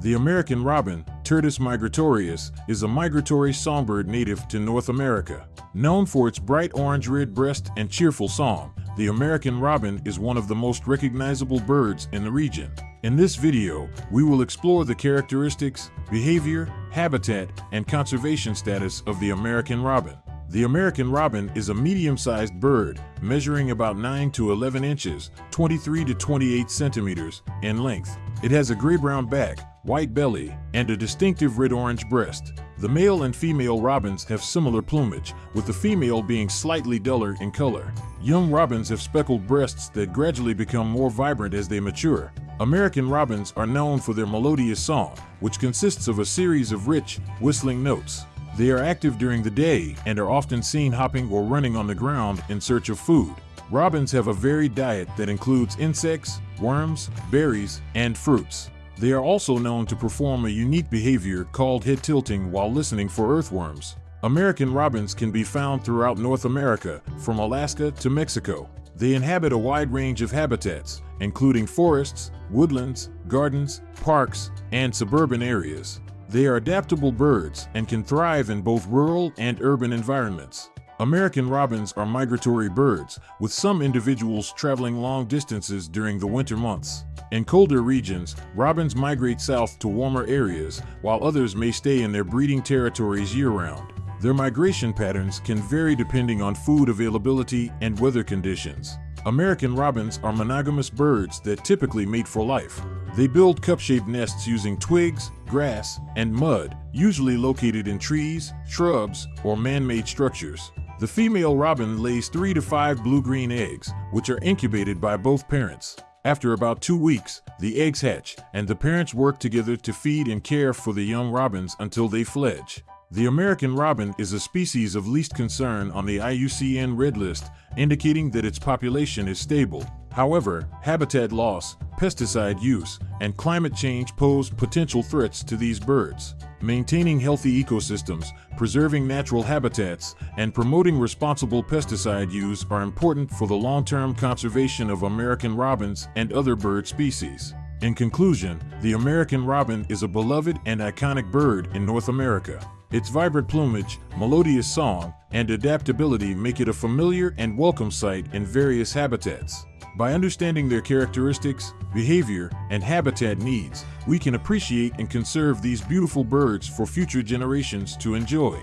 The American robin, Turdus migratorius, is a migratory songbird native to North America. Known for its bright orange-red breast and cheerful song, the American robin is one of the most recognizable birds in the region. In this video, we will explore the characteristics, behavior, habitat, and conservation status of the American robin. The American robin is a medium-sized bird, measuring about 9 to 11 inches, 23 to 28 centimeters, in length. It has a gray-brown back, white belly, and a distinctive red-orange breast. The male and female robins have similar plumage, with the female being slightly duller in color. Young robins have speckled breasts that gradually become more vibrant as they mature. American robins are known for their melodious song, which consists of a series of rich, whistling notes. They are active during the day and are often seen hopping or running on the ground in search of food. Robins have a varied diet that includes insects, worms, berries, and fruits. They are also known to perform a unique behavior called head tilting while listening for earthworms. American robins can be found throughout North America, from Alaska to Mexico. They inhabit a wide range of habitats, including forests, woodlands, gardens, parks, and suburban areas. They are adaptable birds and can thrive in both rural and urban environments. American robins are migratory birds, with some individuals traveling long distances during the winter months. In colder regions, robins migrate south to warmer areas, while others may stay in their breeding territories year-round. Their migration patterns can vary depending on food availability and weather conditions. American robins are monogamous birds that typically mate for life. They build cup-shaped nests using twigs, grass, and mud, usually located in trees, shrubs, or man-made structures. The female robin lays three to five blue-green eggs, which are incubated by both parents. After about two weeks, the eggs hatch, and the parents work together to feed and care for the young robins until they fledge. The American robin is a species of least concern on the IUCN Red List, indicating that its population is stable. However, habitat loss, pesticide use, and climate change pose potential threats to these birds. Maintaining healthy ecosystems, preserving natural habitats, and promoting responsible pesticide use are important for the long-term conservation of American robins and other bird species. In conclusion, the American robin is a beloved and iconic bird in North America. Its vibrant plumage, melodious song, and adaptability make it a familiar and welcome sight in various habitats. By understanding their characteristics, behavior, and habitat needs, we can appreciate and conserve these beautiful birds for future generations to enjoy.